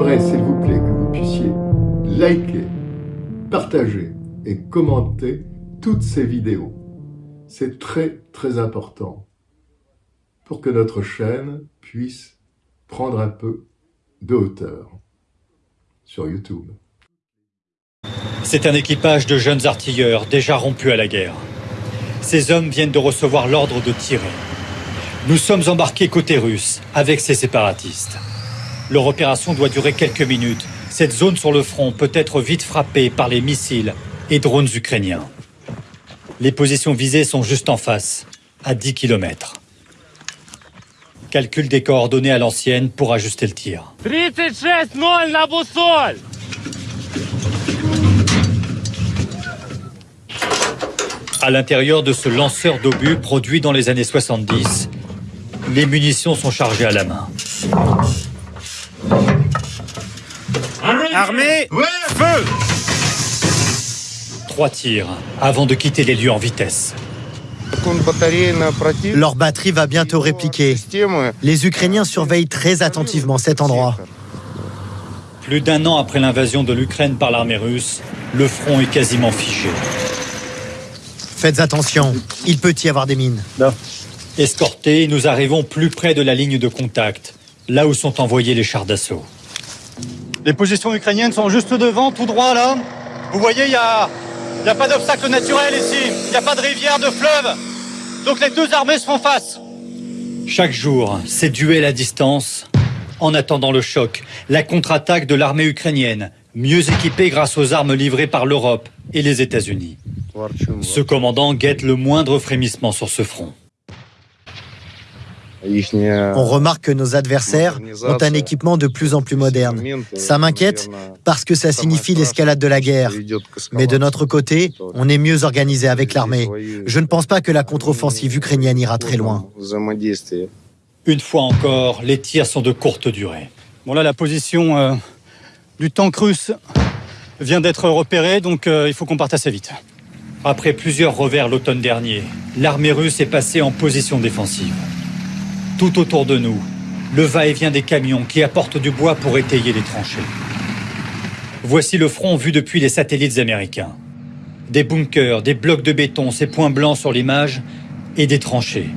J'aimerais, s'il vous plaît, que vous puissiez liker, partager et commenter toutes ces vidéos. C'est très très important pour que notre chaîne puisse prendre un peu de hauteur sur YouTube. C'est un équipage de jeunes artilleurs déjà rompus à la guerre. Ces hommes viennent de recevoir l'ordre de tirer. Nous sommes embarqués côté russe avec ces séparatistes. Leur opération doit durer quelques minutes. Cette zone sur le front peut être vite frappée par les missiles et drones ukrainiens. Les positions visées sont juste en face, à 10 km. Calcul des coordonnées à l'ancienne pour ajuster le tir. 36 boussole À l'intérieur de ce lanceur d'obus produit dans les années 70, les munitions sont chargées à la main. Armée Feu Trois tirs avant de quitter les lieux en vitesse. Leur batterie va bientôt répliquer. Les Ukrainiens surveillent très attentivement cet endroit. Plus d'un an après l'invasion de l'Ukraine par l'armée russe, le front est quasiment figé. Faites attention, il peut y avoir des mines. Escortés, nous arrivons plus près de la ligne de contact, là où sont envoyés les chars d'assaut. Les positions ukrainiennes sont juste devant, tout droit là. Vous voyez, il n'y a, y a pas d'obstacle naturel ici, il n'y a pas de rivière, de fleuve. Donc les deux armées se font face. Chaque jour, c'est duel à distance, en attendant le choc, la contre-attaque de l'armée ukrainienne, mieux équipée grâce aux armes livrées par l'Europe et les États-Unis. Ce commandant guette le moindre frémissement sur ce front. On remarque que nos adversaires ont un équipement de plus en plus moderne. Ça m'inquiète parce que ça signifie l'escalade de la guerre. Mais de notre côté, on est mieux organisé avec l'armée. Je ne pense pas que la contre-offensive ukrainienne ira très loin. Une fois encore, les tirs sont de courte durée. Bon là, la position euh, du tank russe vient d'être repérée, donc euh, il faut qu'on parte assez vite. Après plusieurs revers l'automne dernier, l'armée russe est passée en position défensive. Tout autour de nous, le va-et-vient des camions qui apportent du bois pour étayer les tranchées. Voici le front vu depuis les satellites américains. Des bunkers, des blocs de béton, ces points blancs sur l'image, et des tranchées.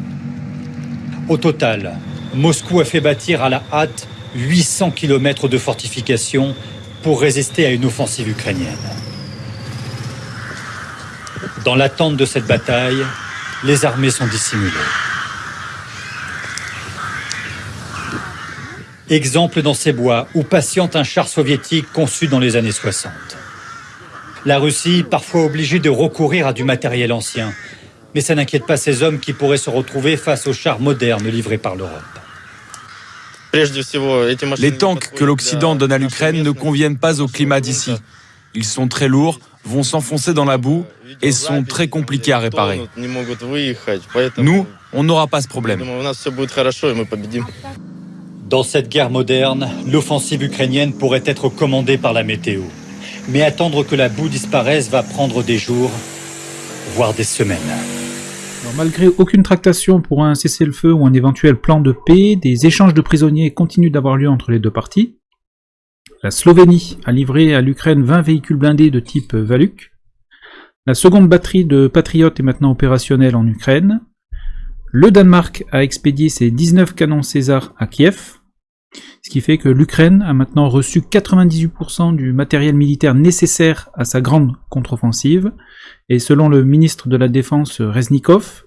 Au total, Moscou a fait bâtir à la hâte 800 km de fortifications pour résister à une offensive ukrainienne. Dans l'attente de cette bataille, les armées sont dissimulées. Exemple dans ces bois où patiente un char soviétique conçu dans les années 60. La Russie, parfois obligée de recourir à du matériel ancien, mais ça n'inquiète pas ces hommes qui pourraient se retrouver face aux chars modernes livrés par l'Europe. Les tanks que l'Occident donne à l'Ukraine ne conviennent pas au climat d'ici. Ils sont très lourds, vont s'enfoncer dans la boue et sont très compliqués à réparer. Nous, on n'aura pas ce problème. Dans cette guerre moderne, l'offensive ukrainienne pourrait être commandée par la météo. Mais attendre que la boue disparaisse va prendre des jours, voire des semaines. Malgré aucune tractation pour un cessez-le-feu ou un éventuel plan de paix, des échanges de prisonniers continuent d'avoir lieu entre les deux parties. La Slovénie a livré à l'Ukraine 20 véhicules blindés de type Valuk. La seconde batterie de Patriot est maintenant opérationnelle en Ukraine. Le Danemark a expédié ses 19 canons César à Kiev, ce qui fait que l'Ukraine a maintenant reçu 98% du matériel militaire nécessaire à sa grande contre-offensive, et selon le ministre de la Défense Reznikov,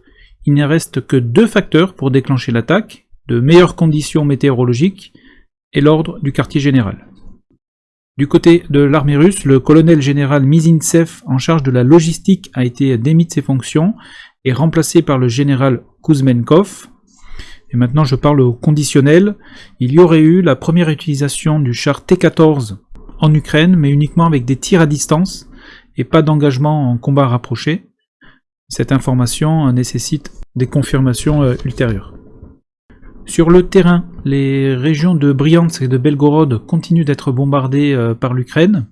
il ne reste que deux facteurs pour déclencher l'attaque, de meilleures conditions météorologiques et l'ordre du quartier général. Du côté de l'armée russe, le colonel général Mizintsev en charge de la logistique a été démis de ses fonctions et remplacé par le général Kuzmenkov. Maintenant je parle au conditionnel. Il y aurait eu la première utilisation du char T-14 en Ukraine, mais uniquement avec des tirs à distance et pas d'engagement en combat rapproché. Cette information nécessite des confirmations euh, ultérieures. Sur le terrain, les régions de Bryansk et de Belgorod continuent d'être bombardées euh, par l'Ukraine.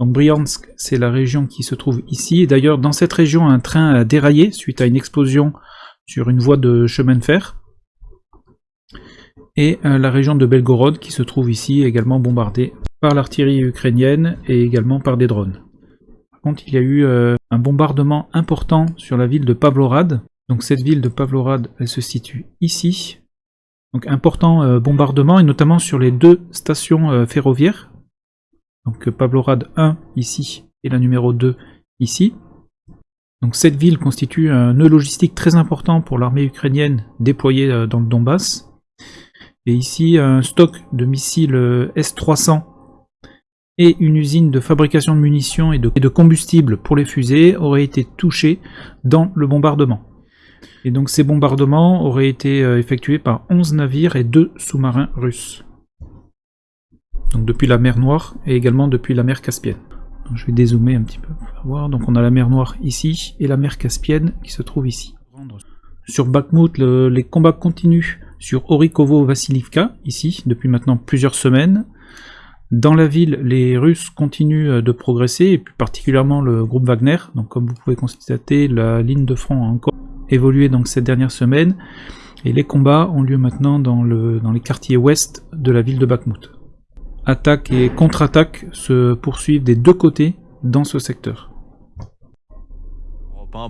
Donc Bryansk, c'est la région qui se trouve ici. D'ailleurs, dans cette région, un train a déraillé suite à une explosion sur une voie de chemin de fer. Et euh, la région de Belgorod qui se trouve ici également bombardée par l'artillerie ukrainienne et également par des drones. Par contre, il y a eu euh, un bombardement important sur la ville de Pavlorad. Donc cette ville de Pavlorad, elle se situe ici. Donc important euh, bombardement et notamment sur les deux stations ferroviaires. Donc Pavlorad 1 ici et la numéro 2 ici. Donc cette ville constitue un nœud logistique très important pour l'armée ukrainienne déployée dans le Donbass. Et ici, un stock de missiles euh, S-300 et une usine de fabrication de munitions et de, combustible pour les fusées auraient été touchés dans le bombardement. Et donc ces bombardements auraient été euh, effectués par 11 navires et 2 sous-marins russes. Donc depuis la mer Noire et également depuis la mer Caspienne. je vais dézoomer un petit peu pour voir. Donc on a la mer Noire ici et la mer Caspienne qui se trouve ici. Sur Bakhmut, les combats continuent sur Orikovo-Vassilivka, ici, depuis maintenant plusieurs semaines. Dans la ville, les Russes continuent euh, de progresser, et plus particulièrement le groupe Wagner. Donc comme vous pouvez constater, la ligne de front a encore évolué cette dernière semaine, et les combats ont lieu maintenant dans, dans les quartiers ouest de la ville de Bakhmut. Attaques et contre-attaques se poursuivent des deux côtés dans ce secteur.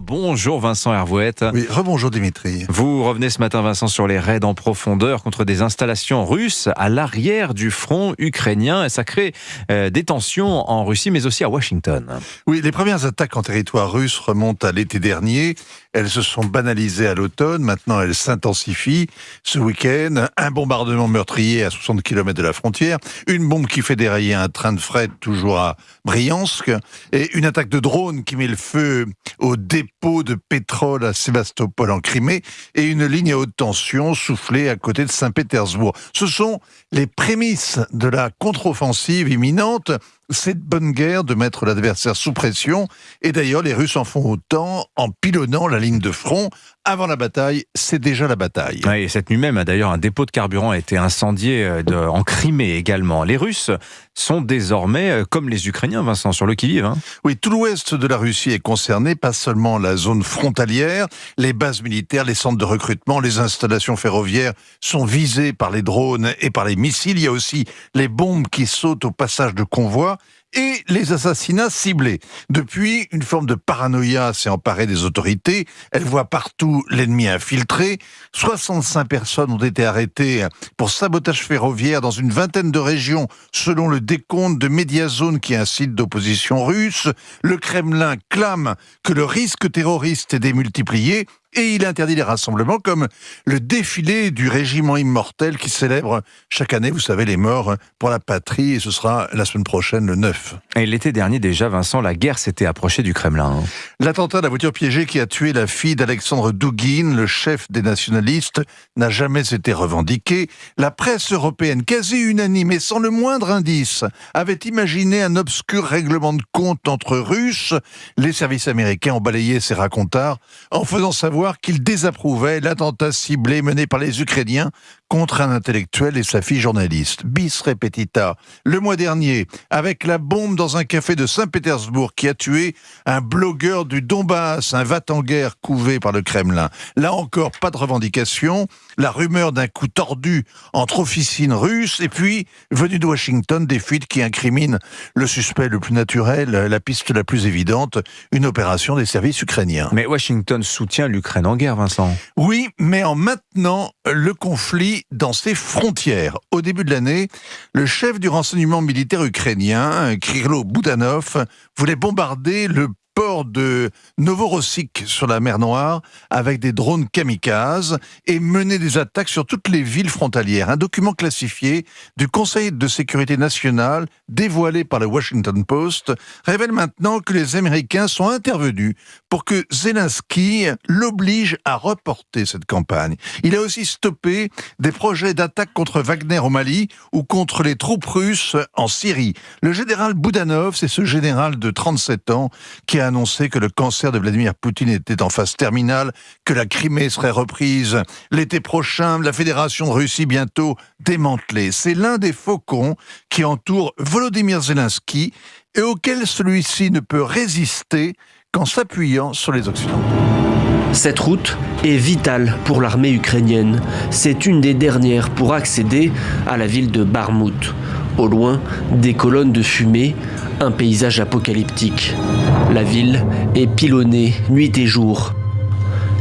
Bonjour Vincent Hervouette. Oui, rebonjour Dimitri. Vous revenez ce matin Vincent sur les raids en profondeur contre des installations russes à l'arrière du front ukrainien et ça crée euh, des tensions en Russie mais aussi à Washington. Oui, les premières attaques en territoire russe remontent à l'été dernier. Elles se sont banalisées à l'automne, maintenant elles s'intensifient. Ce week-end, un bombardement meurtrier à 60 km de la frontière, une bombe qui fait dérailler un train de fret toujours à Briansk et une attaque de drone qui met le feu au dépôt de pétrole à Sébastopol en Crimée et une ligne à haute tension soufflée à côté de Saint-Pétersbourg. Ce sont les prémices de la contre-offensive imminente cette bonne guerre de mettre l'adversaire sous pression, et d'ailleurs les Russes en font autant en pilonnant la ligne de front. Avant la bataille, c'est déjà la bataille. et cette nuit même, d'ailleurs, un dépôt de carburant a été incendié euh, en Crimée également. Les Russes sont désormais, euh, comme les Ukrainiens, Vincent, sur le qui-vive. Hein. Oui, tout l'ouest de la Russie est concerné, pas seulement la zone frontalière, les bases militaires, les centres de recrutement, les installations ferroviaires sont visées par les drones et par les missiles. Il y a aussi les bombes qui sautent au passage de convois et les assassinats ciblés. Depuis, une forme de paranoïa s'est emparée des autorités. Elles voient partout l'ennemi infiltré. 65 personnes ont été arrêtées pour sabotage ferroviaire dans une vingtaine de régions, selon le décompte de Mediazone qui est un site d'opposition russe. Le Kremlin clame que le risque terroriste est démultiplié et il interdit les rassemblements comme le défilé du régiment immortel qui célèbre chaque année, vous savez, les morts pour la patrie et ce sera la semaine prochaine, le 9. Et l'été dernier déjà, Vincent, la guerre s'était approchée du Kremlin. Hein. L'attentat de la voiture piégée qui a tué la fille d'Alexandre Douguin, le chef des nationalistes, n'a jamais été revendiqué. La presse européenne, quasi unanime et sans le moindre indice, avait imaginé un obscur règlement de compte entre Russes. Les services américains ont balayé ces racontards en faisant savoir qu'il désapprouvait l'attentat ciblé mené par les Ukrainiens contre un intellectuel et sa fille journaliste. Bis repetita. Le mois dernier, avec la bombe dans un café de Saint-Pétersbourg qui a tué un blogueur du Donbass, un va-t-en-guerre couvé par le Kremlin. Là encore, pas de revendication. La rumeur d'un coup tordu entre officines russes et puis, venu de Washington, des fuites qui incriminent le suspect le plus naturel, la piste la plus évidente, une opération des services ukrainiens. Mais Washington soutient l'Ukraine en guerre, Vincent. Oui, mais en maintenant le conflit dans ses frontières. Au début de l'année, le chef du renseignement militaire ukrainien, Krilo Boudanov, voulait bombarder le de Novorossiysk sur la mer Noire avec des drones kamikazes et mener des attaques sur toutes les villes frontalières. Un document classifié du Conseil de sécurité nationale dévoilé par le Washington Post révèle maintenant que les Américains sont intervenus pour que Zelensky l'oblige à reporter cette campagne. Il a aussi stoppé des projets d'attaque contre Wagner au Mali ou contre les troupes russes en Syrie. Le général Boudanov, c'est ce général de 37 ans qui a annoncé que le cancer de Vladimir Poutine était en phase terminale, que la Crimée serait reprise l'été prochain, la Fédération Russie bientôt démantelée. C'est l'un des faucons qui entoure Volodymyr Zelensky et auquel celui-ci ne peut résister qu'en s'appuyant sur les Occidentaux. Cette route est vitale pour l'armée ukrainienne. C'est une des dernières pour accéder à la ville de Barmout. Au loin, des colonnes de fumée, un paysage apocalyptique. La ville est pilonnée nuit et jour.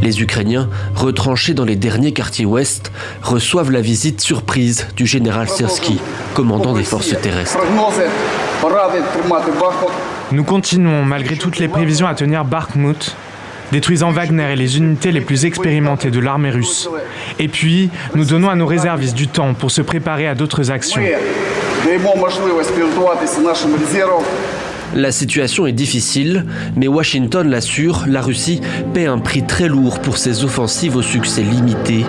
Les Ukrainiens, retranchés dans les derniers quartiers ouest, reçoivent la visite surprise du général Sersky, commandant des forces terrestres. Nous continuons, malgré toutes les prévisions, à tenir Bakhmut, détruisant Wagner et les unités les plus expérimentées de l'armée russe. Et puis, nous donnons à nos réservistes du temps pour se préparer à d'autres actions. La situation est difficile, mais Washington l'assure, la Russie paie un prix très lourd pour ses offensives au succès limité.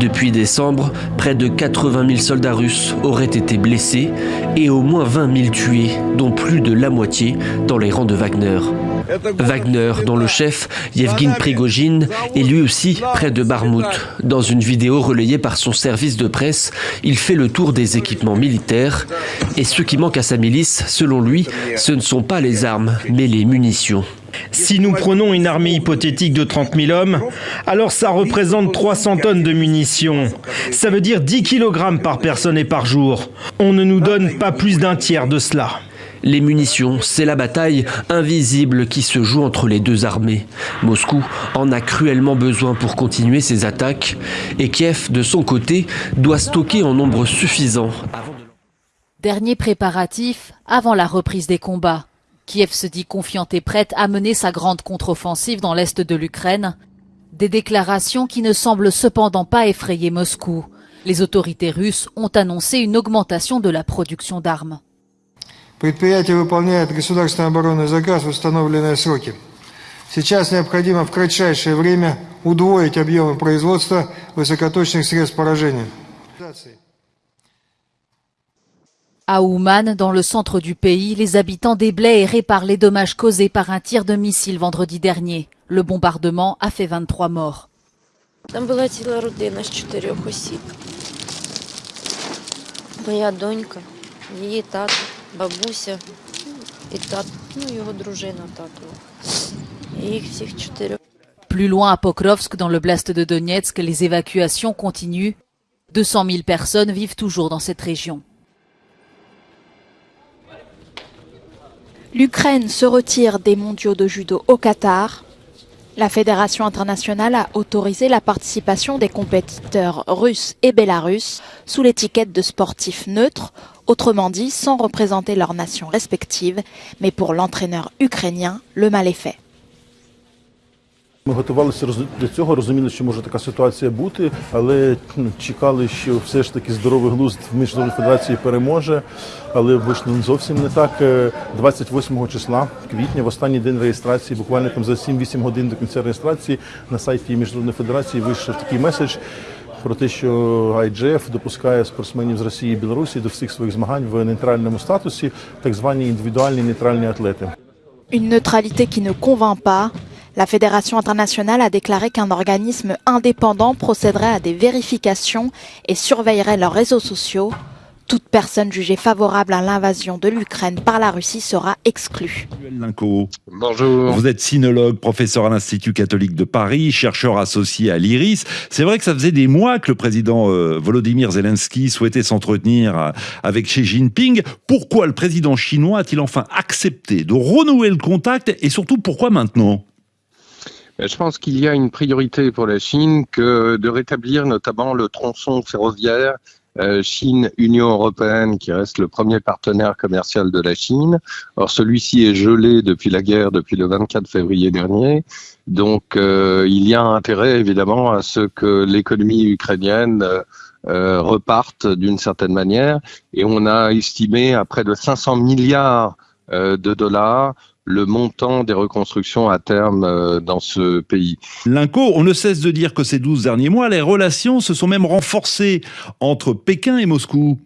Depuis décembre, près de 80 000 soldats russes auraient été blessés et au moins 20 000 tués, dont plus de la moitié dans les rangs de Wagner. Wagner, dont le chef, Yevgeny Prigogine, est lui aussi près de Barmout. Dans une vidéo relayée par son service de presse, il fait le tour des équipements militaires. Et ce qui manque à sa milice, selon lui, ce ne sont pas les armes, mais les munitions. Si nous prenons une armée hypothétique de 30 000 hommes, alors ça représente 300 tonnes de munitions. Ça veut dire 10 kg par personne et par jour. On ne nous donne pas plus d'un tiers de cela. Les munitions, c'est la bataille invisible qui se joue entre les deux armées. Moscou en a cruellement besoin pour continuer ses attaques et Kiev, de son côté, doit stocker en nombre suffisant. Dernier préparatif avant la reprise des combats. Kiev se dit confiante et prête à mener sa grande contre-offensive dans l'est de l'Ukraine. Des déclarations qui ne semblent cependant pas effrayer Moscou. Les autorités russes ont annoncé une augmentation de la production d'armes. Предприятие выполняет государственный оборонный заказ в установленные сроки. Сейчас необходимо в кратчайшее время удвоить объемы производства высокоточных средств поражения. À Ouman, dans le centre du pays, les habitants déblaient et réparent les dommages causés par un tir de missile vendredi dernier. Le bombardement a fait 23 morts. Там була ціла родина з чотирьох осіб. Моя донька, її тато, бабуся і тат, ну, його дружина татова. І їх всіх чотирьох. Plus loin à Pokrovsk, dans le blast de Donetsk, les évacuations continuent. 200 000 personnes vivent toujours dans cette région. L'Ukraine se retire des mondiaux de judo au Qatar. La Fédération internationale a autorisé la participation des compétiteurs russes et bélarusses sous l'étiquette de sportifs neutres, autrement dit sans représenter leurs nations respectives, mais pour l'entraîneur ukrainien, le mal est fait. Ми готувалися до цього, розуміли, що може така ситуація бути, але чекали, що все ж таки здоровий глузд в міжнародній федерації переможе. Але вийшло зовсім не так. 28 числа квітня, в останній день реєстрації, буквально там за 7-8 годин до кінця реєстрації на сайті міжнародної федерації вийшов такий меседж. Про те, що IGF допускає спортсменів з Росії і Білорусі до всіх своїх змагань в нейтральному статусі, так звані індивідуальні нейтральні атлети. Une neutralité qui ne convainc pas. La Fédération internationale a déclaré qu'un organisme indépendant procéderait à des vérifications et surveillerait leurs réseaux sociaux. toute personne jugée favorable à l'invasion de l'Ukraine par la Russie sera exclue. Bonjour. Vous êtes sinologue, professeur à l'Institut catholique de Paris, chercheur associé à l'IRIS. C'est vrai que ça faisait des mois que le président euh, Volodymyr Zelensky souhaitait s'entretenir euh, avec Xi Jinping. Pourquoi le président chinois a-t-il enfin accepté de renouer le contact et surtout pourquoi maintenant? Je pense qu'il y a une priorité pour la Chine que de rétablir notamment le tronçon ferroviaire euh, Chine-Union européenne, qui reste le premier partenaire commercial de la Chine. Or, celui-ci est gelé depuis la guerre, depuis le 24 février dernier. Donc, euh, il y a intérêt, évidemment, à ce que l'économie ukrainienne euh, reparte d'une certaine manière. Et on a estimé à près de 500 milliards de dollars le montant des reconstructions à terme euh, dans ce pays. L'INCO, on ne cesse de dire que ces 12 derniers mois, les relations se sont même renforcées entre Pékin et Moscou.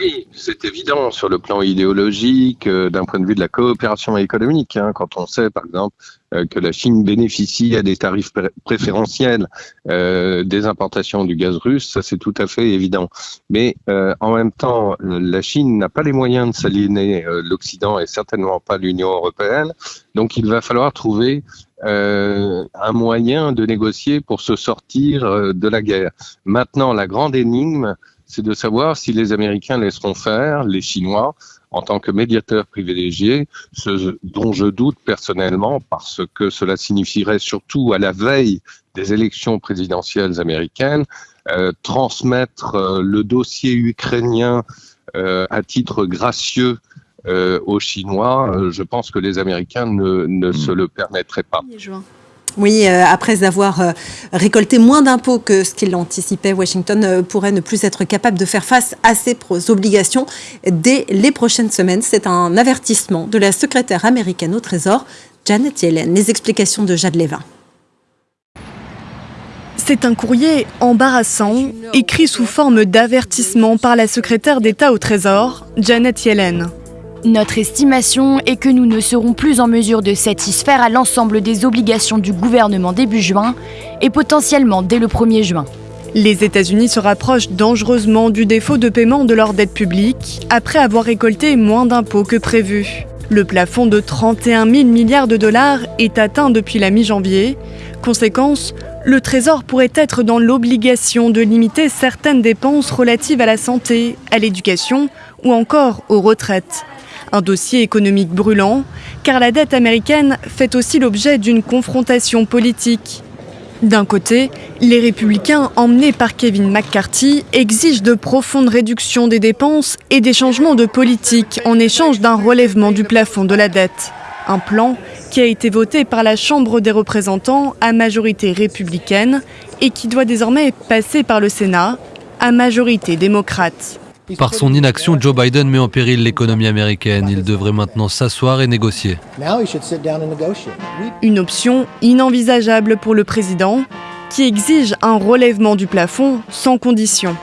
Oui, c'est évident sur le plan idéologique, euh, d'un point de vue de la coopération économique. Hein, quand on sait, par exemple, euh, que la Chine bénéficie à des tarifs préférentiels euh, des importations du gaz russe, ça c'est tout à fait évident. Mais en même temps, la Chine n'a pas les moyens de s'aligner l'Occident et certainement pas l'Union européenne. Donc il va falloir trouver un moyen de négocier pour se sortir de la guerre. Maintenant, la grande énigme, c'est de savoir si les Américains laisseront faire les Chinois en tant que médiateurs privilégiés, ce dont je doute personnellement parce que cela signifierait surtout à la veille des élections présidentielles américaines euh, transmettre euh, le dossier ukrainien euh, à titre gracieux aux Chinois. je pense que les Américains ne, ne se le permettraient pas. Oui, euh, après avoir euh, récolté moins d'impôts que ce qu'il anticipait, Washington euh, pourrait ne plus être capable de faire face à ses obligations dès les prochaines semaines. C'est un avertissement de la secrétaire américaine au Trésor, Janet Yellen. Les explications de Jade Levin. C'est un courrier embarrassant, écrit sous forme d'avertissement par la secrétaire d'État au Trésor, Janet Yellen. Notre estimation est que nous ne serons plus en mesure de satisfaire à l'ensemble des obligations du gouvernement début juin et potentiellement dès le 1er juin. Les États-Unis se rapprochent dangereusement du défaut de paiement de leur dette publique après avoir récolté moins d'impôts que prévu. Le plafond de 31 000 milliards de dollars est atteint depuis la mi-janvier. Conséquence, le Trésor pourrait être dans l'obligation de limiter certaines dépenses relatives à la santé, à l'éducation ou encore aux retraites. Un dossier économique brûlant, car la dette américaine fait aussi l'objet d'une confrontation politique. D'un côté, les républicains emmenés par Kevin McCarthy exigent de profondes réductions des dépenses et des changements de politique en échange d'un relèvement du plafond de la dette. Un plan qui a été voté par la Chambre des représentants à majorité républicaine et qui doit désormais passer par le Sénat à majorité démocrate. Par son inaction, Joe Biden met en péril l'économie américaine. Il devrait maintenant s'asseoir et négocier. Une option inenvisageable pour le président, qui exige un relèvement du plafond sans condition.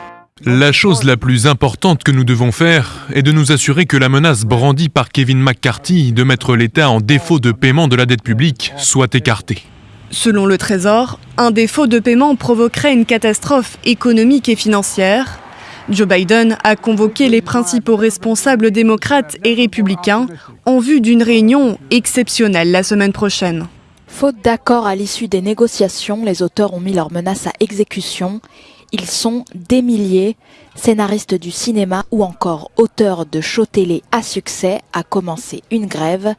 La chose la plus importante que nous devons faire est de nous assurer que la menace brandie par Kevin McCarthy de mettre l'État en défaut de paiement de la dette publique soit écartée. Selon le Trésor, un défaut de paiement provoquerait une catastrophe économique et financière Joe Biden a convoqué les principaux responsables démocrates et républicains en vue d'une réunion exceptionnelle la semaine prochaine. Faute d'accord à l'issue des négociations, les auteurs ont mis leurs menaces à exécution. Ils sont des milliers, scénaristes du cinéma ou encore auteurs de shows télé à succès, à commencer une grève.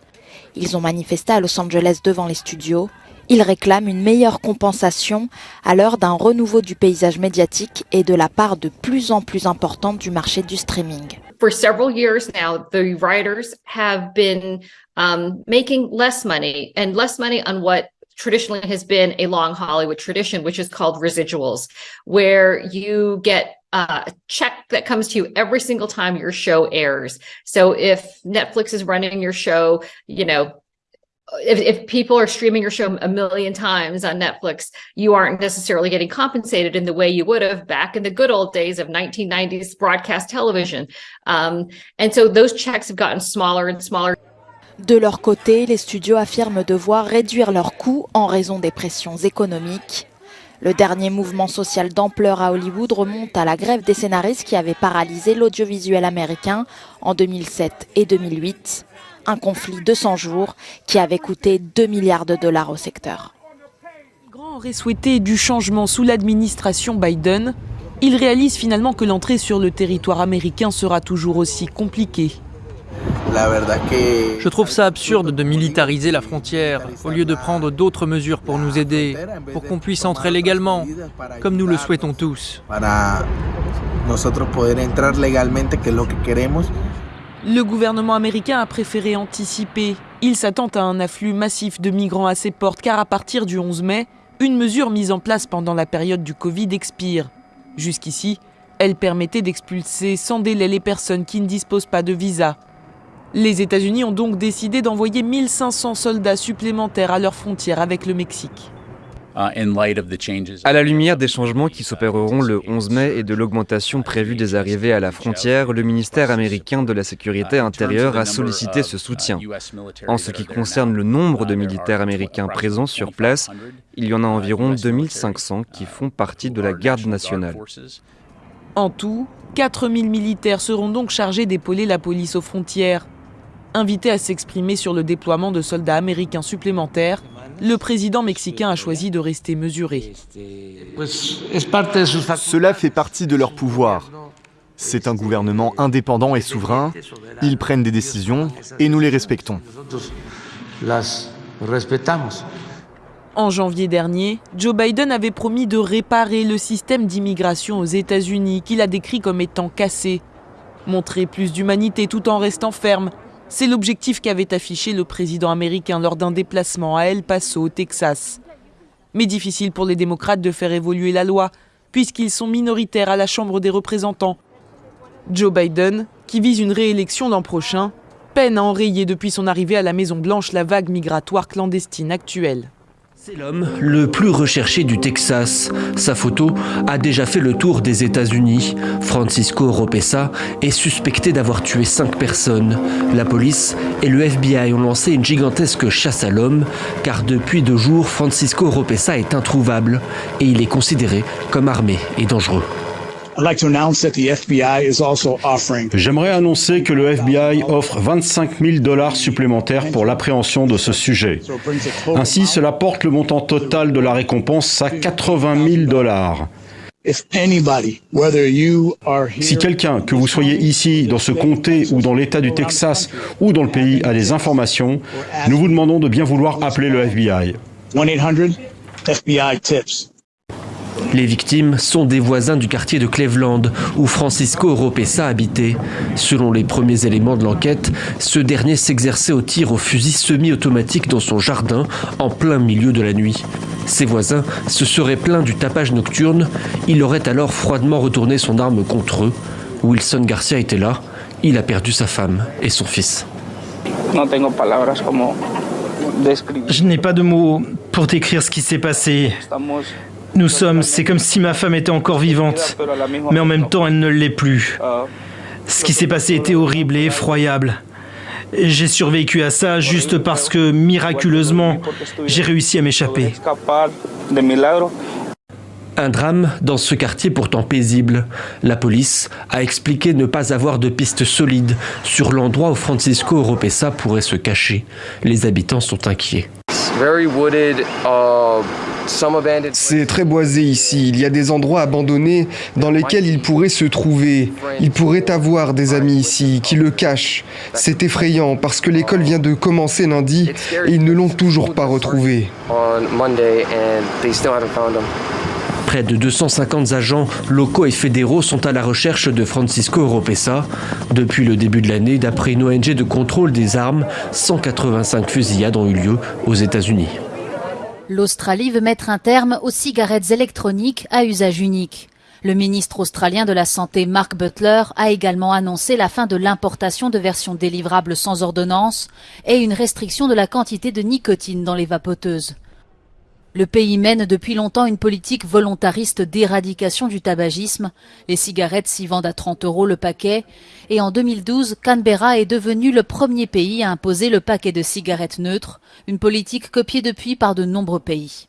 Ils ont manifesté à Los Angeles devant les studios. Il réclame une meilleure compensation à l'heure d'un renouveau du paysage médiatique et de la part de plus en plus importante du marché du streaming. For several years now, the writers have been um, making less money and less money on what traditionally has been a long Hollywood tradition, which is called residuals, where you get a check that comes to you every single time your show airs. So if Netflix is running your show, you know, if, if people are streaming your show a million times on Netflix, you aren't necessarily getting compensated in the way you would have back in the good old days of 1990s broadcast television. Um, and so those checks have gotten smaller and smaller. De leur côté, les studios affirment devoir réduire leurs coûts en raison des pressions économiques. Le dernier mouvement social d'ampleur à Hollywood remonte à la grève des scénaristes qui avait paralysé l'audiovisuel américain en 2007 et 2008 un conflit de 100 jours qui avait coûté 2 milliards de dollars au secteur. Grand aurait souhaité du changement sous l'administration Biden. Il réalise finalement que l'entrée sur le territoire américain sera toujours aussi compliquée. Je trouve ça absurde de militariser la frontière au lieu de prendre d'autres mesures pour nous aider, pour qu'on puisse entrer légalement, comme nous le souhaitons tous. Le gouvernement américain a préféré anticiper. Il s'attend à un afflux massif de migrants à ses portes car à partir du 11 mai, une mesure mise en place pendant la période du Covid expire. Jusqu'ici, elle permettait d'expulser sans délai les personnes qui ne disposent pas de visa. Les États-Unis ont donc décidé d'envoyer 1500 soldats supplémentaires à leurs frontières avec le Mexique. À la lumière des changements qui s'opéreront le 11 mai et de l'augmentation prévue des arrivées à la frontière, le ministère américain de la Sécurité intérieure a sollicité ce soutien. En ce qui concerne le nombre de militaires américains présents sur place, il y en a environ 2500 qui font partie de la garde nationale. En tout, 4000 militaires seront donc chargés d'épauler la police aux frontières. Invité à s'exprimer sur le déploiement de soldats américains supplémentaires, le président mexicain a choisi de rester mesuré. Cela fait partie de leur pouvoir. C'est un gouvernement indépendant et souverain. Ils prennent des décisions et nous les respectons. En janvier dernier, Joe Biden avait promis de réparer le système d'immigration aux États-Unis qu'il a décrit comme étant cassé. Montrer plus d'humanité tout en restant ferme c'est l'objectif qu'avait affiché le président américain lors d'un déplacement à El Paso, au Texas. Mais difficile pour les démocrates de faire évoluer la loi, puisqu'ils sont minoritaires à la Chambre des représentants. Joe Biden, qui vise une réélection l'an prochain, peine à enrayer depuis son arrivée à la Maison-Blanche la vague migratoire clandestine actuelle. C'est l'homme le plus recherché du Texas. Sa photo a déjà fait le tour des États-Unis. Francisco Ropesa est suspecté d'avoir tué cinq personnes. La police et le FBI ont lancé une gigantesque chasse à l'homme, car depuis deux jours, Francisco Ropesa est introuvable et il est considéré comme armé et dangereux. J'aimerais annoncer que le FBI offre 25 000 dollars supplémentaires pour l'appréhension de ce sujet. Ainsi, cela porte le montant total de la récompense à 80 000 dollars. Si quelqu'un, que vous soyez ici, dans ce comté ou dans l'État du Texas ou dans le pays, a des informations, nous vous demandons de bien vouloir appeler le FBI. 1-800-FBI-TIPS. Les victimes sont des voisins du quartier de Cleveland, où Francisco Oropesa habitait. Selon les premiers éléments de l'enquête, ce dernier s'exerçait au tir au fusil semi-automatique dans son jardin, en plein milieu de la nuit. Ses voisins se seraient plaints du tapage nocturne. Il aurait alors froidement retourné son arme contre eux. Wilson Garcia était là. Il a perdu sa femme et son fils. Je n'ai pas de mots pour décrire ce qui s'est passé. Nous sommes, c'est comme si ma femme était encore vivante, mais en même temps elle ne l'est plus. Ce qui s'est passé était horrible et effroyable. J'ai survécu à ça juste parce que, miraculeusement, j'ai réussi à m'échapper. Un drame dans ce quartier pourtant paisible. La police a expliqué ne pas avoir de pistes solides sur l'endroit où Francisco Oropesa pourrait se cacher. Les habitants sont inquiets. C'est très boisé ici. Il y a des endroits abandonnés dans lesquels il pourrait se trouver. Il pourrait avoir des amis ici qui le cachent. C'est effrayant parce que l'école vient de commencer lundi et ils ne l'ont toujours pas retrouvé. Près de 250 agents locaux et fédéraux sont à la recherche de Francisco Oropesa. Depuis le début de l'année, d'après une ONG de contrôle des armes, 185 fusillades ont eu lieu aux États-Unis. L'Australie veut mettre un terme aux cigarettes électroniques à usage unique. Le ministre australien de la Santé Mark Butler a également annoncé la fin de l'importation de versions délivrables sans ordonnance et une restriction de la quantité de nicotine dans les vapoteuses. Le pays mène depuis longtemps une politique volontariste d'éradication du tabagisme. Les cigarettes s'y vendent à 30 euros le paquet. Et en 2012, Canberra est devenu le premier pays à imposer le paquet de cigarettes neutres, une politique copiée depuis par de nombreux pays.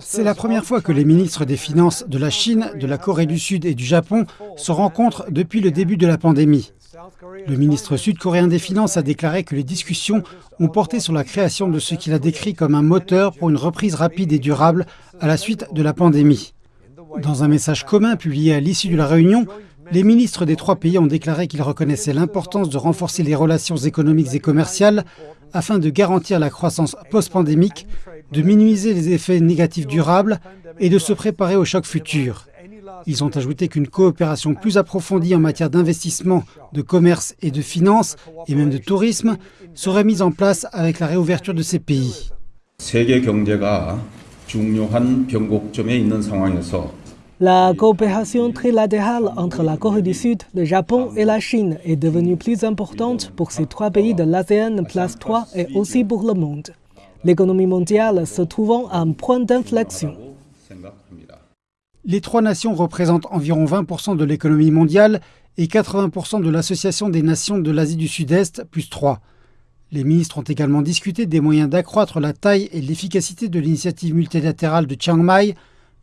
C'est la première fois que les ministres des Finances de la Chine, de la Corée du Sud et du Japon se rencontrent depuis le début de la pandémie. Le ministre sud-coréen des Finances a déclaré que les discussions ont porté sur la création de ce qu'il a décrit comme un moteur pour une reprise rapide et durable à la suite de la pandémie. Dans un message commun publié à l'issue de la réunion, les ministres des trois pays ont déclaré qu'ils reconnaissaient l'importance de renforcer les relations économiques et commerciales afin de garantir la croissance post-pandémique, de minimiser les effets négatifs durables et de se préparer aux chocs futurs. Ils ont ajouté qu'une coopération plus approfondie en matière d'investissement, de commerce et de finances, et même de tourisme, serait mise en place avec la réouverture de ces pays. La coopération trilatérale entre la Corée du Sud, le Japon et la Chine est devenue plus importante pour ces trois pays de l'ASEAN Plus 3 et aussi pour le monde. l'économie mondiale se trouvant à un point d'inflexion. Les trois nations représentent environ 20% de l'économie mondiale et 80% de l'Association des nations de l'Asie du Sud-Est, plus 3. Les ministres ont également discuté des moyens d'accroître la taille et l'efficacité de l'initiative multilatérale de Chiang Mai,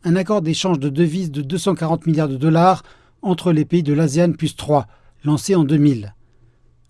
un accord d'échange de devises de 240 milliards de dollars entre les pays de l'ASEAN plus 3, lancé en 2000.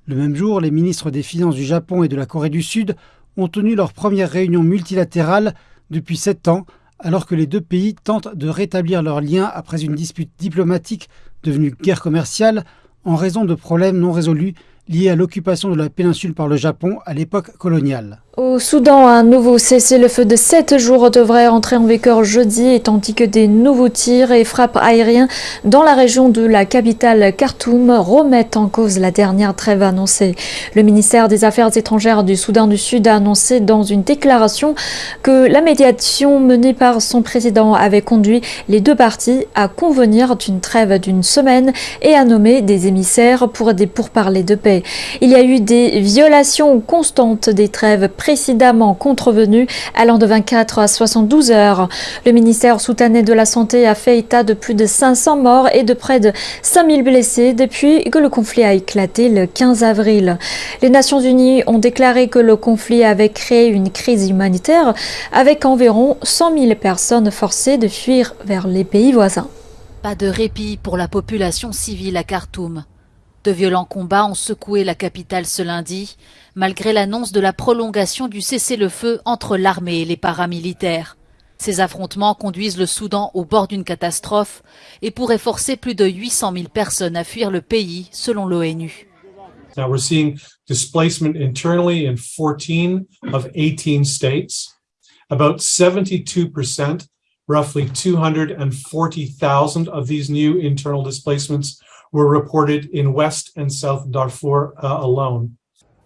Le même jour, les ministres des Finances du Japon et de la Corée du Sud ont tenu leur première réunion multilatérale depuis sept ans, alors que les deux pays tentent de rétablir leurs liens après une dispute diplomatique devenue guerre commerciale en raison de problèmes non résolus liés à l'occupation de la péninsule par le Japon à l'époque coloniale. Au Soudan, un nouveau cessez-le-feu de 7 jours devrait entrer en vigueur jeudi, tandis que des nouveaux tirs et frappes aériens dans la région de la capitale Khartoum remettent en cause la dernière trêve annoncée. Le ministère des Affaires étrangères du Soudan du Sud a annoncé dans une déclaration que la médiation menée par son président avait conduit les deux parties à convenir d'une trêve d'une semaine et à nommer des émissaires pour des pourparlers de paix. Il y a eu des violations constantes des trêves précédemment contrevenu, allant de 24 à 72 heures. Le ministère soudanais de la Santé a fait état de plus de 500 morts et de près de 5000 blessés depuis que le conflit a éclaté le 15 avril. Les Nations Unies ont déclaré que le conflit avait créé une crise humanitaire avec environ 100 000 personnes forcées de fuir vers les pays voisins. Pas de répit pour la population civile à Khartoum. De violents combats ont secoué la capitale ce lundi, malgré l'annonce de la prolongation du cessez-le-feu entre l'armée et les paramilitaires. Ces affrontements conduisent le Soudan au bord d'une catastrophe et pourraient forcer plus de 800 000 personnes à fuir le pays, selon l'ONU. Now we're seeing displacement internally in 14 of 18 states. About 72%, roughly 240,000 of these new internal displacements were reported in West and South Darfur uh, alone.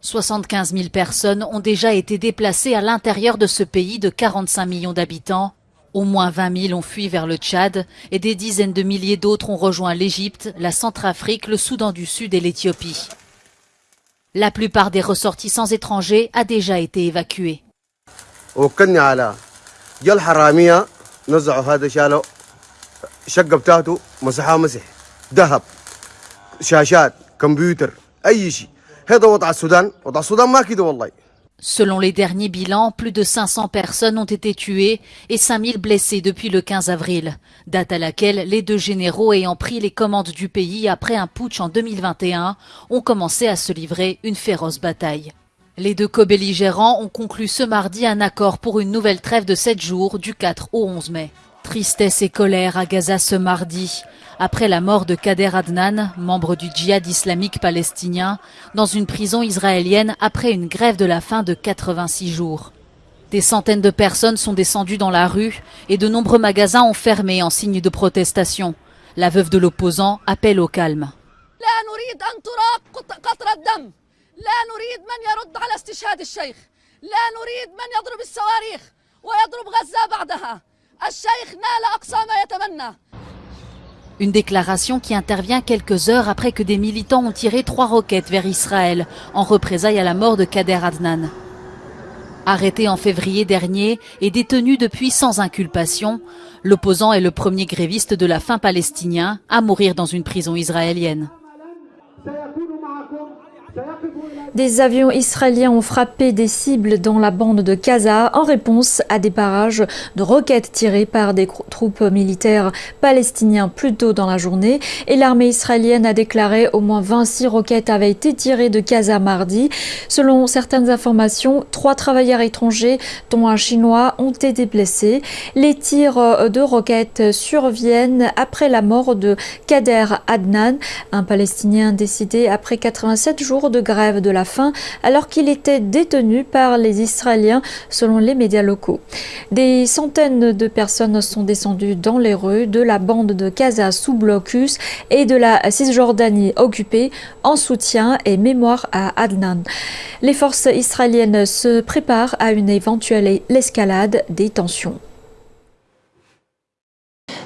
75 000 personnes ont déjà été déplacées à l'intérieur de ce pays de 45 millions d'habitants. Au moins 20 000 ont fui vers le Tchad et des dizaines de milliers d'autres ont rejoint l'Égypte, la Centrafrique, le Soudan du Sud et l'Éthiopie. La plupart des ressortissants étrangers a déjà été Selon les derniers bilans, plus de 500 personnes ont été tuées et 5000 blessées depuis le 15 avril, date à laquelle les deux généraux ayant pris les commandes du pays après un putsch en 2021 ont commencé à se livrer une féroce bataille. Les deux co-belligérants ont conclu ce mardi un accord pour une nouvelle trêve de 7 jours du 4 au 11 mai. Tristesse et colère à Gaza ce mardi, après la mort de Kader Adnan, membre du djihad islamique palestinien, dans une prison israélienne après une grève de la faim de 86 jours. Des centaines de personnes sont descendues dans la rue et de nombreux magasins ont fermé en signe de protestation. La veuve de l'opposant appelle au calme. Une déclaration qui intervient quelques heures après que des militants ont tiré trois roquettes vers Israël en représailles à la mort de Kader Adnan. Arrêté en février dernier et détenu depuis sans inculpation, l'opposant est le premier gréviste de la faim palestinien à mourir dans une prison israélienne. Des avions israéliens ont frappé des cibles dans la bande de Gaza en réponse à des barrages de roquettes tirées par des troupes militaires palestiniens plus tôt dans la journée. Et l'armée israélienne a déclaré au moins 26 roquettes avaient été tirées de Gaza mardi. Selon certaines informations, trois travailleurs étrangers, dont un chinois, ont été blessés. Les tirs de roquettes surviennent après la mort de Kader Adnan, un Palestinien décédé après 87 jours de grève de la faim alors qu'il était détenu par les Israéliens selon les médias locaux. Des centaines de personnes sont descendues dans les rues de la bande de Gaza sous blocus et de la Cisjordanie occupée en soutien et mémoire à Adnan. Les forces israéliennes se préparent à une éventuelle escalade des tensions.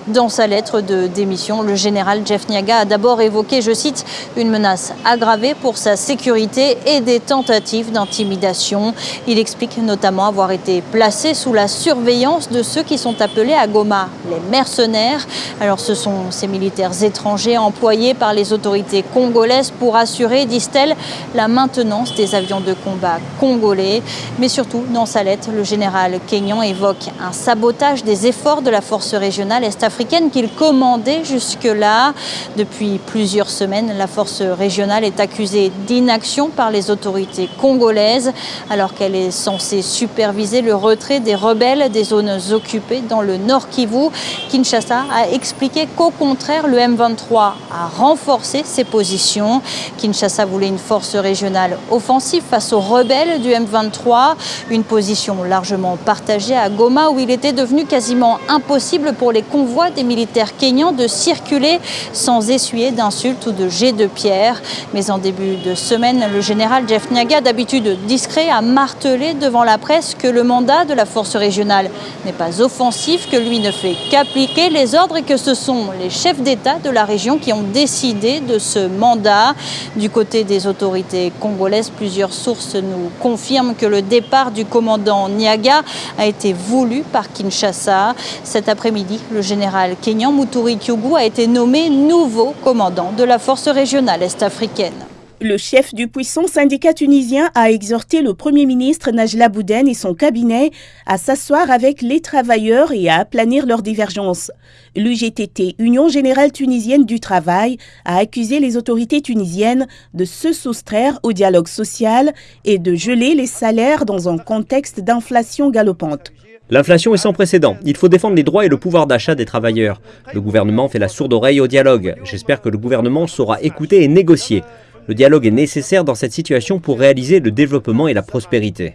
Dans sa lettre de démission, le général Jeff Niaga a d'abord évoqué, je cite, une menace aggravée pour sa sécurité et des tentatives d'intimidation. Il explique notamment avoir été placé sous la surveillance de ceux qui sont appelés à Goma les mercenaires. Alors ce sont ces militaires étrangers employés par les autorités congolaises pour assurer, disent-elles, la maintenance des avions de combat congolais. Mais surtout, dans sa lettre, le général Kenyan évoque un sabotage des efforts de la force régionale africaine qu'il commandait jusque-là. Depuis plusieurs semaines, la force régionale est accusée d'inaction par les autorités congolaises alors qu'elle est censée superviser le retrait des rebelles des zones occupées dans le nord Kivu. Kinshasa a expliqué qu'au contraire, le M23 a renforcé ses positions. Kinshasa voulait une force régionale offensive face aux rebelles du M23, une position largement partagée à Goma où il était devenu quasiment impossible pour les convois des militaires kényans de circuler sans essuyer d'insultes ou de jets de pierre. Mais en début de semaine, le général Jeff Niaga, d'habitude discret, a martelé devant la presse que le mandat de la force régionale n'est pas offensif, que lui ne fait qu'appliquer les ordres et que ce sont les chefs d'État de la région qui ont décidé de ce mandat. Du côté des autorités congolaises, plusieurs sources nous confirment que le départ du commandant Niaga a été voulu par Kinshasa. Cet après-midi, le général Kenyan Muturi Kyogu a été nommé nouveau commandant de la force régionale est-africaine. Le chef du puissant syndicat tunisien a exhorté le Premier ministre Najla Bouden et son cabinet à s'asseoir avec les travailleurs et à aplanir leurs divergences. L'UGTT, Union générale tunisienne du travail, a accusé les autorités tunisiennes de se soustraire au dialogue social et de geler les salaires dans un contexte d'inflation galopante. L'inflation est sans précédent. Il faut défendre les droits et le pouvoir d'achat des travailleurs. Le gouvernement fait la sourde oreille au dialogue. J'espère que le gouvernement saura écouter et négocier. Le dialogue est nécessaire dans cette situation pour réaliser le développement et la prospérité.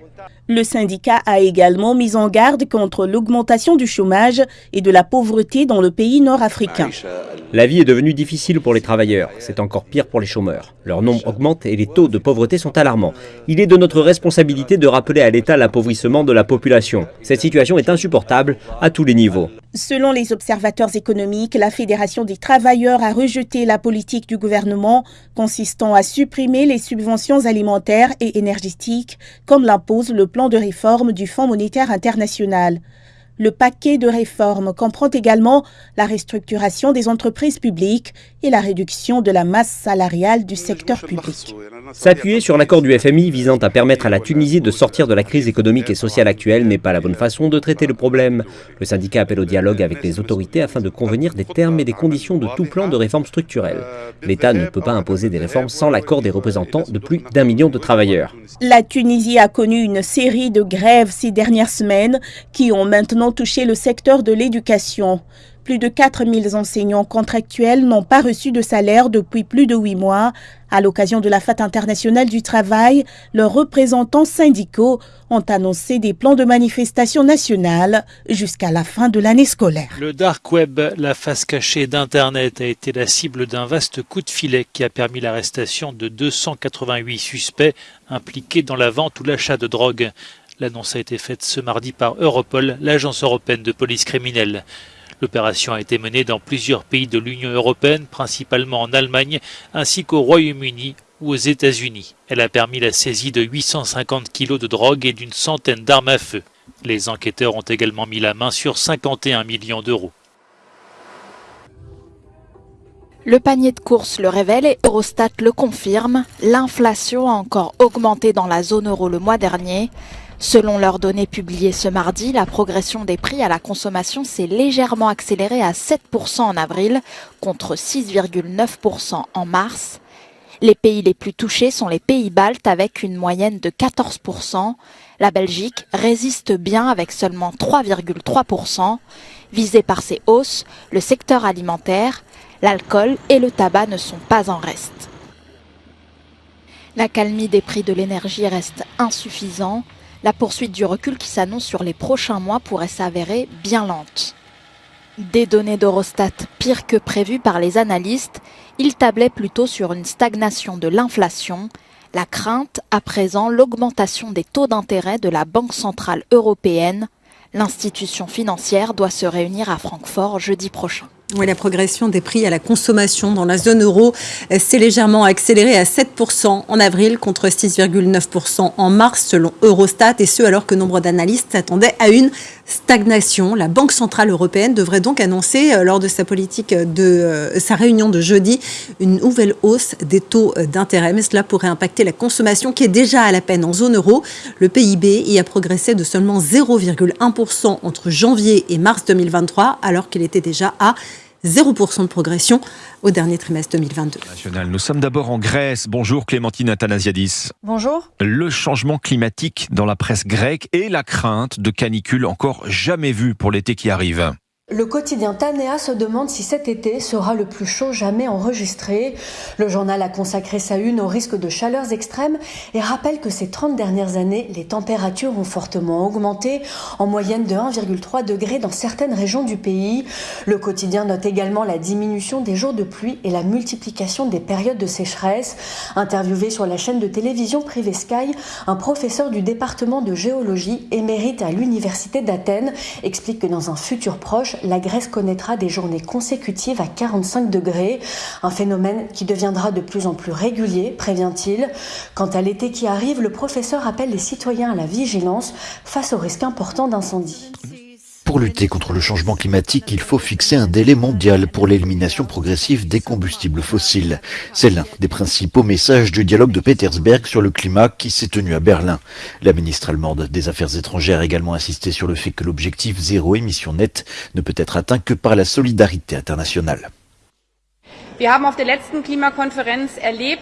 Le syndicat a également mis en garde contre l'augmentation du chômage et de la pauvreté dans le pays nord-africain. La vie est devenue difficile pour les travailleurs, c'est encore pire pour les chômeurs. Leur nombre augmente et les taux de pauvreté sont alarmants. Il est de notre responsabilité de rappeler à l'État l'appauvrissement de la population. Cette situation est insupportable à tous les niveaux. Selon les observateurs économiques, la Fédération des travailleurs a rejeté la politique du gouvernement consistant à supprimer les subventions alimentaires et énergétiques comme l'impose le plan de réforme du Fonds monétaire international. Le paquet de réformes comprend également la restructuration des entreprises publiques et la réduction de la masse salariale du secteur public. S'appuyer sur l'accord du FMI visant à permettre à la Tunisie de sortir de la crise économique et sociale actuelle n'est pas la bonne façon de traiter le problème. Le syndicat appelle au dialogue avec les autorités afin de convenir des termes et des conditions de tout plan de réforme structurelle. L'État ne peut pas imposer des réformes sans l'accord des représentants de plus d'un million de travailleurs. La Tunisie a connu une série de grèves ces dernières semaines qui ont maintenant touché le secteur de l'éducation. Plus de 4000 enseignants contractuels n'ont pas reçu de salaire depuis plus de huit mois. À l'occasion de la Fête internationale du travail, leurs représentants syndicaux ont annoncé des plans de manifestation nationale jusqu'à la fin de l'année scolaire. Le dark web, la face cachée d'Internet, a été la cible d'un vaste coup de filet qui a permis l'arrestation de 288 suspects impliqués dans la vente ou l'achat de drogue. L'annonce a été faite ce mardi par Europol, l'agence européenne de police criminelle. L'opération a été menée dans plusieurs pays de l'Union européenne, principalement en Allemagne, ainsi qu'au Royaume-Uni ou aux États-Unis. Elle a permis la saisie de 850 kilos de drogue et d'une centaine d'armes à feu. Les enquêteurs ont également mis la main sur 51 millions d'euros. Le panier de course le révèle et Eurostat le confirme. L'inflation a encore augmenté dans la zone euro le mois dernier. Selon leurs données publiées ce mardi, la progression des prix à la consommation s'est légèrement accélérée à 7% en avril contre 6,9% en mars. Les pays les plus touchés sont les pays baltes avec une moyenne de 14%. La Belgique résiste bien avec seulement 3,3%. Visé par ces hausses, le secteur alimentaire, l'alcool et le tabac ne sont pas en reste. La calmie des prix de l'énergie reste insuffisante la poursuite du recul qui s'annonce sur les prochains mois pourrait s'avérer bien lente. Des données d'Eurostat pires que prévues par les analystes, ils tablaient plutôt sur une stagnation de l'inflation, la crainte à présent l'augmentation des taux d'intérêt de la Banque centrale européenne. L'institution financière doit se réunir à Francfort jeudi prochain. Oui, la progression des prix à la consommation dans la zone euro s'est légèrement accélérée à 7% en avril contre 6,9% en mars selon Eurostat et ce alors que nombre d'analystes s'attendaient à une stagnation. La Banque Centrale Européenne devrait donc annoncer euh, lors de sa politique de euh, sa réunion de jeudi une nouvelle hausse des taux d'intérêt. Mais cela pourrait impacter la consommation qui est déjà à la peine en zone euro. Le PIB y a progressé de seulement 0,1% entre janvier et mars 2023 alors qu'il était déjà à 0% de progression au dernier trimestre 2022. Nous sommes d'abord en Grèce. Bonjour Clémentine Athanasiadis. Bonjour. Le changement climatique dans la presse grecque et la crainte de canicules encore jamais vues pour l'été qui arrive. Le quotidien Tanea se demande si cet été sera le plus chaud jamais enregistré. Le journal a consacré sa une au risque de chaleurs extrêmes et rappelle que ces 30 dernières années, les températures ont fortement augmenté, en moyenne de 1,3 degré dans certaines régions du pays. Le quotidien note également la diminution des jours de pluie et la multiplication des périodes de sécheresse. Interviewé sur la chaîne de télévision privée Sky, un professeur du département de géologie émérite à l'université d'Athènes explique que dans un futur proche, la Grèce connaîtra des journées consécutives à 45 degrés, un phénomène qui deviendra de plus en plus régulier, prévient-il. Quant à l'été qui arrive, le professeur appelle les citoyens à la vigilance face au risque important d'incendie. Pour lutter contre le changement climatique, il faut fixer un délai mondial pour l'élimination progressive des combustibles fossiles. C'est l'un des principaux messages du dialogue de Petersberg sur le climat qui s'est tenu à Berlin. La ministre allemande des Affaires étrangères a également insisté sur le fait que l'objectif zéro émission nette ne peut être atteint que par la solidarité internationale. Klimakonferenz erlebt.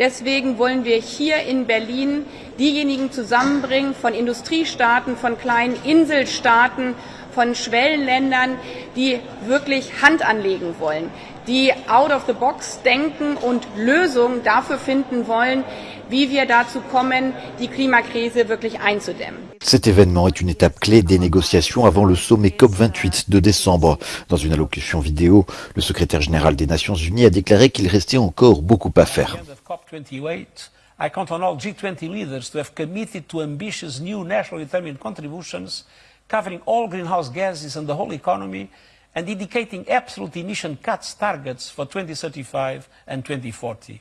Deswegen wollen wir hier in Berlin diejenigen zusammenbringen von Industriestaaten, von kleinen Inselstaaten, von Schwellenländern, die wirklich Hand anlegen wollen, die out of the box denken und Lösungen dafür finden wollen, wie wir dazu kommen, die Klimakrise wirklich einzudämmen. Cet événement est une étape clé des négociations avant le sommet COP28 de décembre. Dans une allocution vidéo, le secrétaire général des Nations Unies a déclaré qu'il restait encore beaucoup à faire. COP28, I count on all G20 leaders to have committed to ambitious new nationally determined contributions covering all greenhouse gases and the whole economy and indicating absolute emission cuts targets for 2035 and 2040.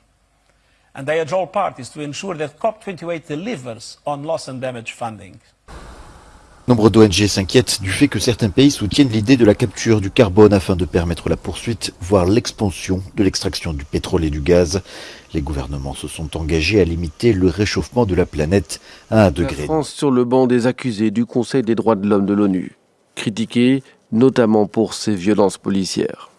And I urge all parties to ensure that COP28 delivers on loss and damage funding. Nombre d'ONG s'inquiètent du fait que certains pays soutiennent l'idée de la capture du carbone afin de permettre la poursuite, voire l'expansion de l'extraction du pétrole et du gaz. Les gouvernements se sont engagés à limiter le réchauffement de la planète à un degré. La France sur le banc des accusés du Conseil des droits de l'homme de l'ONU, critiquée notamment pour ses violences policières.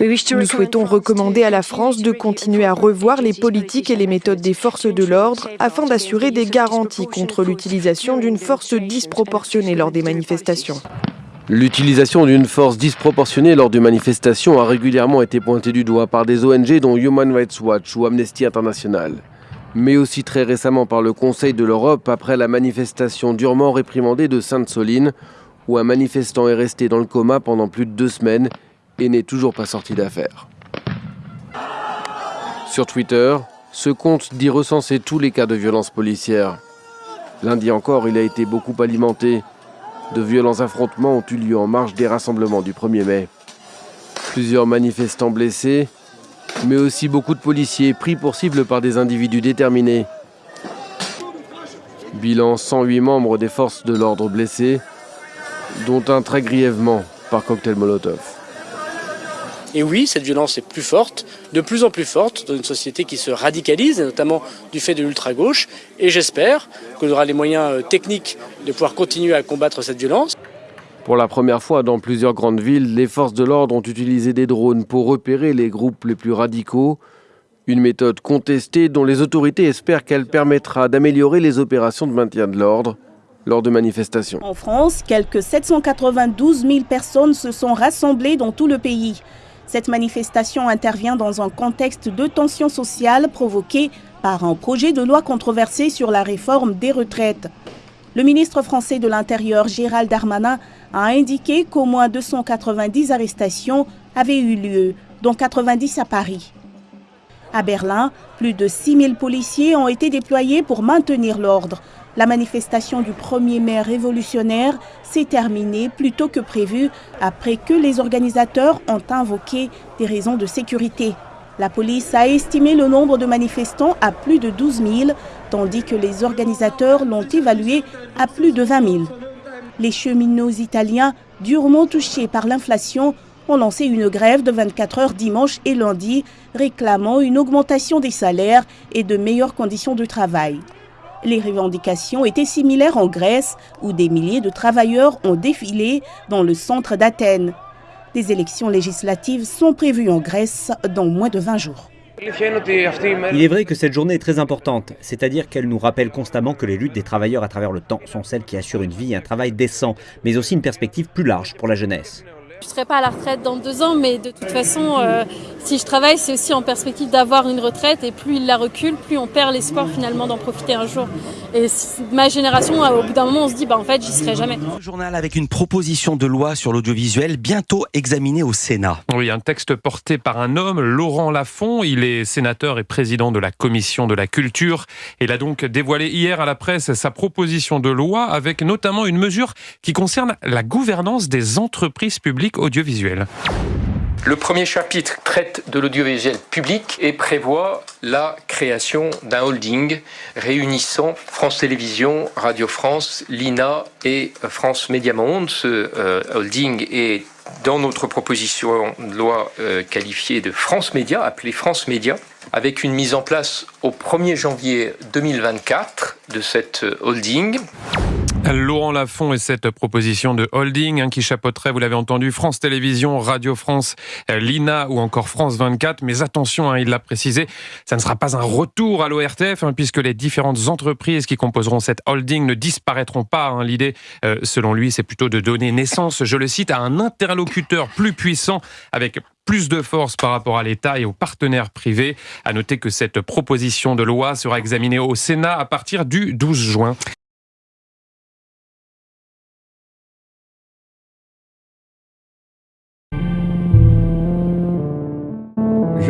Nous souhaitons recommander à la France de continuer à revoir les politiques et les méthodes des forces de l'ordre afin d'assurer des garanties contre l'utilisation d'une force disproportionnée lors des manifestations. L'utilisation d'une force disproportionnée lors de manifestations a régulièrement été pointée du doigt par des ONG dont Human Rights Watch ou Amnesty International, mais aussi très récemment par le Conseil de l'Europe après la manifestation durement réprimandée de Sainte-Soline, où un manifestant est resté dans le coma pendant plus de deux semaines et n'est toujours pas sorti d'affaire. Sur Twitter, ce compte dit recenser tous les cas de violence policière. Lundi encore, il a été beaucoup alimenté. De violents affrontements ont eu lieu en marge des rassemblements du 1er mai. Plusieurs manifestants blessés, mais aussi beaucoup de policiers pris pour cible par des individus déterminés. Bilan 108 membres des forces de l'ordre blessés, dont un très grièvement par cocktail Molotov. Et oui, cette violence est plus forte, de plus en plus forte, dans une société qui se radicalise, notamment du fait de l'ultra-gauche. Et j'espère qu'on aura les moyens euh, techniques de pouvoir continuer à combattre cette violence. Pour la première fois dans plusieurs grandes villes, les forces de l'ordre ont utilisé des drones pour repérer les groupes les plus radicaux. Une méthode contestée dont les autorités espèrent qu'elle permettra d'améliorer les opérations de maintien de l'ordre lors de manifestations. En France, quelques 792 000 personnes se sont rassemblées dans tout le pays. Cette manifestation intervient dans un contexte de tension sociale provoquée par un projet de loi controversé sur la réforme des retraites. Le ministre français de l'Intérieur, Gérald Darmanin, a indiqué qu'au moins 290 arrestations avaient eu lieu, dont 90 à Paris. À Berlin, plus de 6000 policiers ont été déployés pour maintenir l'ordre. La manifestation du 1er mai révolutionnaire s'est terminée plus tôt que prévu après que les organisateurs ont invoqué des raisons de sécurité. La police a estimé le nombre de manifestants à plus de 12 000, tandis que les organisateurs l'ont évalué à plus de 20 000. Les cheminots italiens, durement touchés par l'inflation, ont lancé une grève de 24 heures dimanche et lundi, réclamant une augmentation des salaires et de meilleures conditions de travail. Les revendications étaient similaires en Grèce, où des milliers de travailleurs ont défilé dans le centre d'Athènes. Des élections législatives sont prévues en Grèce dans moins de 20 jours. Il est vrai que cette journée est très importante, c'est-à-dire qu'elle nous rappelle constamment que les luttes des travailleurs à travers le temps sont celles qui assurent une vie et un travail décent, mais aussi une perspective plus large pour la jeunesse. Je ne serai pas à la retraite dans deux ans, mais de toute façon, euh, si je travaille, c'est aussi en perspective d'avoir une retraite. Et plus il la recule, plus on perd l'espoir finalement d'en profiter un jour. Et ma génération, euh, au bout d'un moment, on se dit, bah en fait, j'y serai jamais. Le journal avec une proposition de loi sur l'audiovisuel bientôt examinée au Sénat. Oui, un texte porté par un homme, Laurent Lafont. Il est sénateur et président de la commission de la culture. Il a donc dévoilé hier à la presse sa proposition de loi avec notamment une mesure qui concerne la gouvernance des entreprises publiques audiovisuelles. Le premier chapitre traite de l'audiovisuel public et prévoit la création d'un holding réunissant France Télévisions, Radio France, l'INA et France Média Monde. Ce euh, holding est dans notre proposition de loi euh, qualifiée de France Média, appelée France Média, avec une mise en place au 1er janvier 2024 de cette holding. Laurent Lafont et cette proposition de holding hein, qui chapeauterait, vous l'avez entendu, France Télévisions, Radio France, euh, l'INA ou encore France 24. Mais attention, hein, il l'a précisé, ça ne sera pas un retour à l'ORTF hein, puisque les différentes entreprises qui composeront cette holding ne disparaîtront pas. L'idée, euh, selon lui, c'est plutôt de donner naissance, je le cite, à un interlocuteur plus puissant avec plus de force par rapport à l'État et aux partenaires privés. À noter que cette proposition de loi sera examinée au Sénat à partir du 12 juin.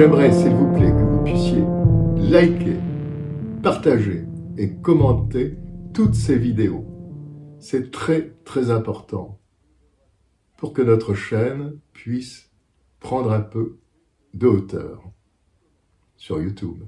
J'aimerais, s'il vous plaît, que vous puissiez liker, partager et commenter toutes ces vidéos. C'est très très important pour que notre chaîne puisse prendre un peu de hauteur sur YouTube.